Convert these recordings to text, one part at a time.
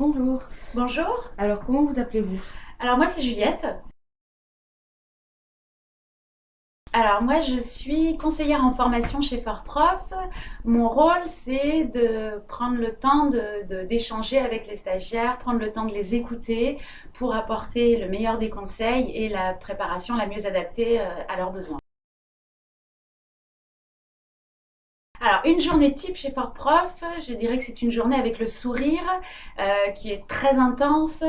Bonjour. Bonjour. Alors, comment vous appelez-vous? Alors, moi, c'est Juliette. Alors moi je suis conseillère en formation chez Fortprof. Mon rôle c'est de prendre le temps d'échanger avec les stagiaires, prendre le temps de les écouter pour apporter le meilleur des conseils et la préparation la mieux adaptée euh, à leurs besoins. Alors, une journée type chez Fort Prof, je dirais que c'est une journée avec le sourire euh, qui est très intense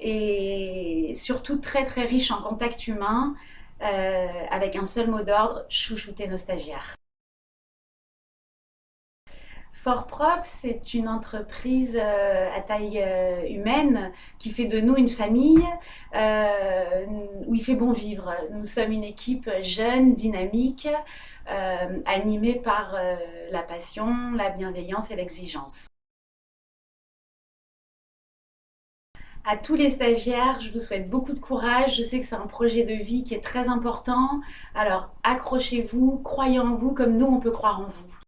et surtout très très riche en contact humain euh, avec un seul mot d'ordre, chouchouter nos stagiaires. Fort Prof, c'est une entreprise euh, à taille humaine qui fait de nous une famille où il fait bon vivre. Nous sommes une équipe jeune, dynamique, euh, animé par euh, la passion, la bienveillance et l'exigence. À tous les stagiaires, je vous souhaite beaucoup de courage. Je sais que c'est un projet de vie qui est très important. Alors accrochez-vous, croyez en vous comme nous, on peut croire en vous.